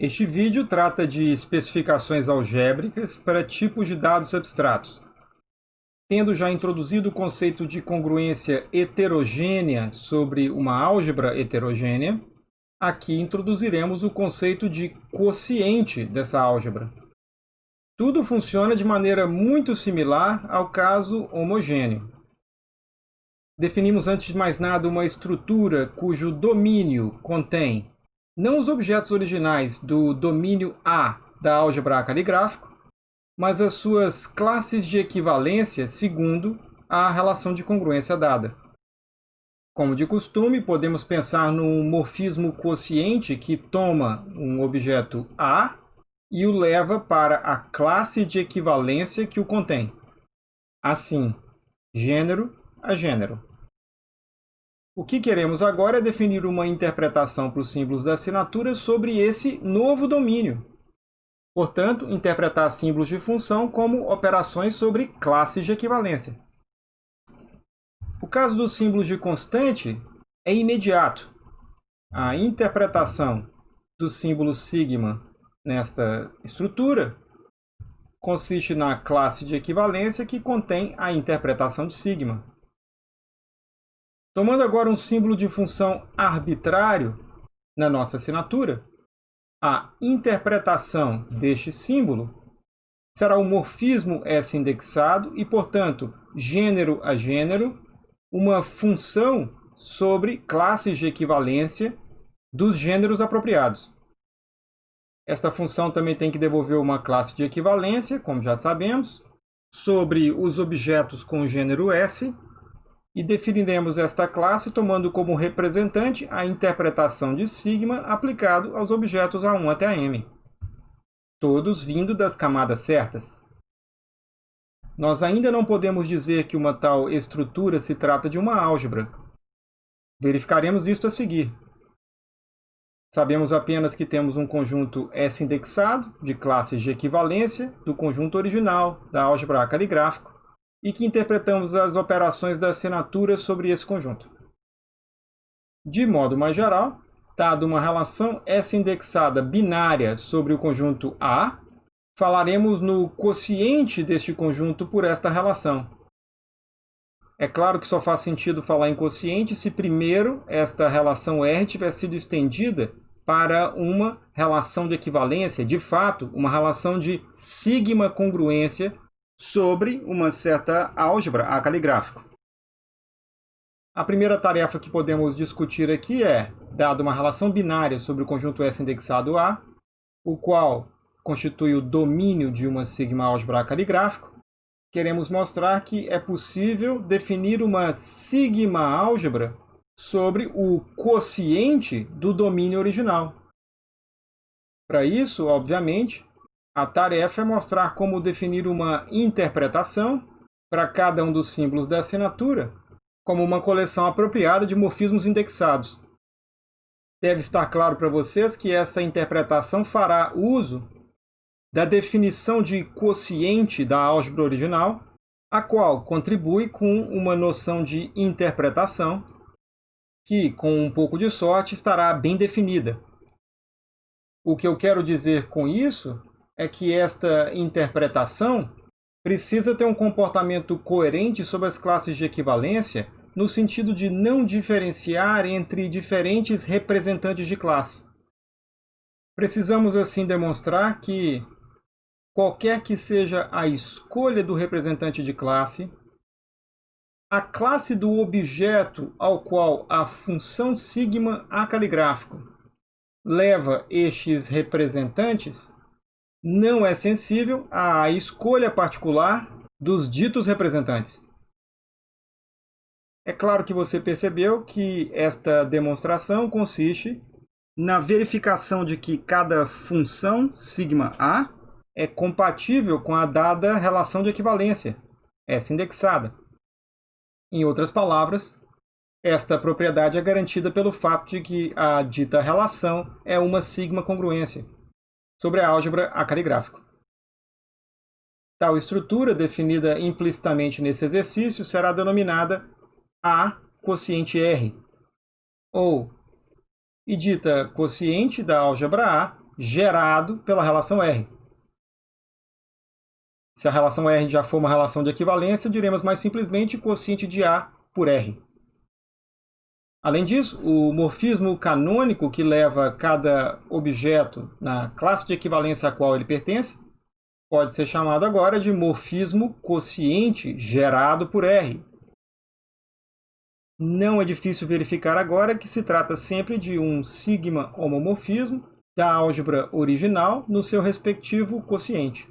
Este vídeo trata de especificações algébricas para tipos de dados abstratos. Tendo já introduzido o conceito de congruência heterogênea sobre uma álgebra heterogênea, aqui introduziremos o conceito de quociente dessa álgebra. Tudo funciona de maneira muito similar ao caso homogêneo. Definimos antes de mais nada uma estrutura cujo domínio contém não os objetos originais do domínio A da álgebra caligráfico, mas as suas classes de equivalência segundo a relação de congruência dada. Como de costume, podemos pensar num morfismo quociente que toma um objeto A e o leva para a classe de equivalência que o contém. Assim, gênero a gênero. O que queremos agora é definir uma interpretação para os símbolos da assinatura sobre esse novo domínio. Portanto, interpretar símbolos de função como operações sobre classes de equivalência. O caso dos símbolos de constante é imediato. A interpretação do símbolo sigma nesta estrutura consiste na classe de equivalência que contém a interpretação de sigma. Tomando agora um símbolo de função arbitrário na nossa assinatura, a interpretação deste símbolo será o morfismo S indexado e, portanto, gênero a gênero, uma função sobre classes de equivalência dos gêneros apropriados. Esta função também tem que devolver uma classe de equivalência, como já sabemos, sobre os objetos com gênero S e definiremos esta classe tomando como representante a interpretação de sigma aplicado aos objetos A1 até a M, todos vindo das camadas certas. Nós ainda não podemos dizer que uma tal estrutura se trata de uma álgebra. Verificaremos isto a seguir. Sabemos apenas que temos um conjunto S indexado, de classes de equivalência, do conjunto original da álgebra caligráfico, e que interpretamos as operações da assinatura sobre esse conjunto. De modo mais geral, dado uma relação S indexada binária sobre o conjunto A, falaremos no quociente deste conjunto por esta relação. É claro que só faz sentido falar em quociente se primeiro esta relação R tiver sido estendida para uma relação de equivalência, de fato, uma relação de sigma congruência sobre uma certa álgebra a caligráfico. A primeira tarefa que podemos discutir aqui é, dado uma relação binária sobre o conjunto S indexado A, o qual constitui o domínio de uma sigma álgebra a caligráfico, queremos mostrar que é possível definir uma sigma álgebra sobre o quociente do domínio original. Para isso, obviamente, a tarefa é mostrar como definir uma interpretação para cada um dos símbolos da assinatura, como uma coleção apropriada de morfismos indexados. Deve estar claro para vocês que essa interpretação fará uso da definição de quociente da álgebra original, a qual contribui com uma noção de interpretação que, com um pouco de sorte, estará bem definida. O que eu quero dizer com isso é que esta interpretação precisa ter um comportamento coerente sobre as classes de equivalência no sentido de não diferenciar entre diferentes representantes de classe. Precisamos assim demonstrar que qualquer que seja a escolha do representante de classe, a classe do objeto ao qual a função sigma acaligráfico leva estes representantes não é sensível à escolha particular dos ditos representantes. É claro que você percebeu que esta demonstração consiste na verificação de que cada função sigma A é compatível com a dada relação de equivalência, essa indexada. Em outras palavras, esta propriedade é garantida pelo fato de que a dita relação é uma sigma congruência sobre a álgebra a caligráfico. Tal estrutura, definida implicitamente nesse exercício, será denominada A quociente R, ou, e dita quociente da álgebra A, gerado pela relação R. Se a relação R já for uma relação de equivalência, diremos mais simplesmente quociente de A por R. Além disso, o morfismo canônico que leva cada objeto na classe de equivalência a qual ele pertence pode ser chamado agora de morfismo quociente gerado por R. Não é difícil verificar agora que se trata sempre de um sigma homomorfismo da álgebra original no seu respectivo quociente.